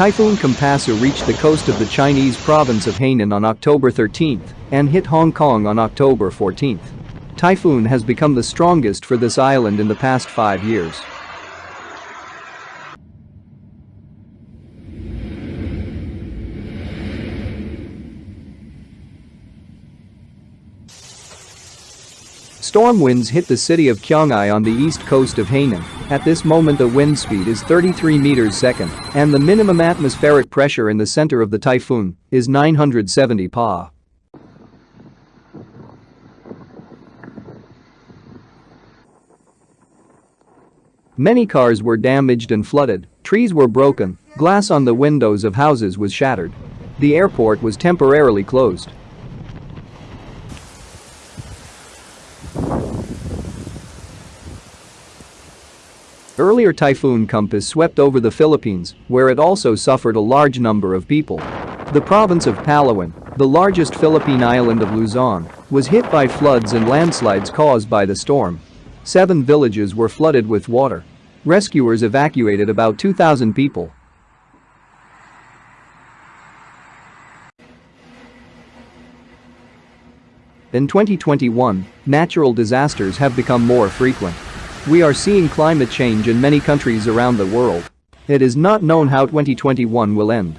Typhoon Kompasu reached the coast of the Chinese province of Hainan on October 13 and hit Hong Kong on October 14. Typhoon has become the strongest for this island in the past five years. Storm winds hit the city of Qionghai on the east coast of Hainan. At this moment the wind speed is 33 meters second and the minimum atmospheric pressure in the center of the typhoon is 970 pa. Many cars were damaged and flooded, trees were broken, glass on the windows of houses was shattered. The airport was temporarily closed. Earlier Typhoon Kompasu swept over the Philippines, where it also suffered a large number of people. The province of Palawan, the largest Philippine island of Luzon, was hit by floods and landslides caused by the storm. Seven villages were flooded with water. Rescuers evacuated about 2,000 people. In 2021, natural disasters have become more frequent. We are seeing climate change in many countries around the world. It is not known how 2021 will end.